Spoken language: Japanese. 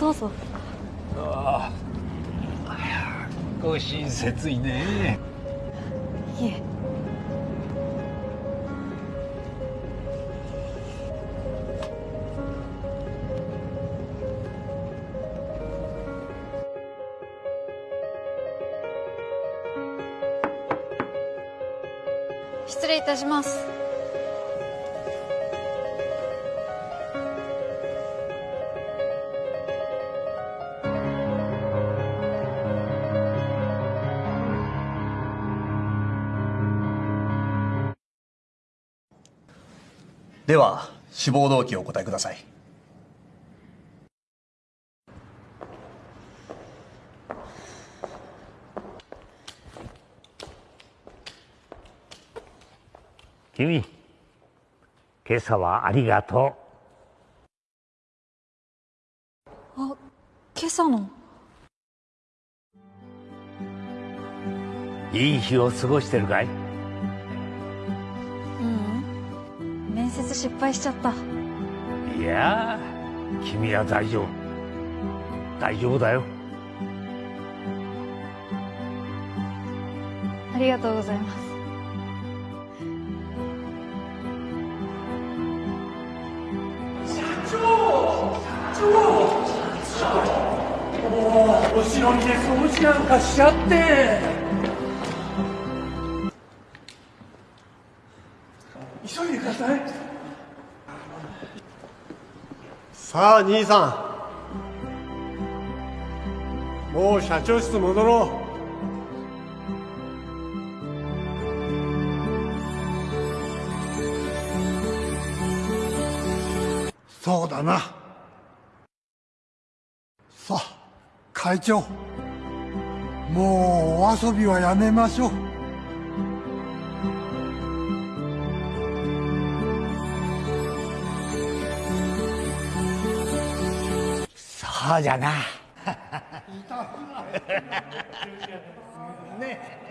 どうぞ。ああご親切いね。いえ。失礼いたしますでは志望動機をお答えください。君今朝はありがとあ今朝の？ういい日を過ごしてるかい？面接失敗しちゃった。いや君は大丈夫。大丈夫だよ。ありがとうございます。お城にで掃除なんかしちゃって急いでください。さあ兄さん。もう社長室戻ろう。そうだな。さあ会長。もうお遊びはやめましょう痛くじゃな。ね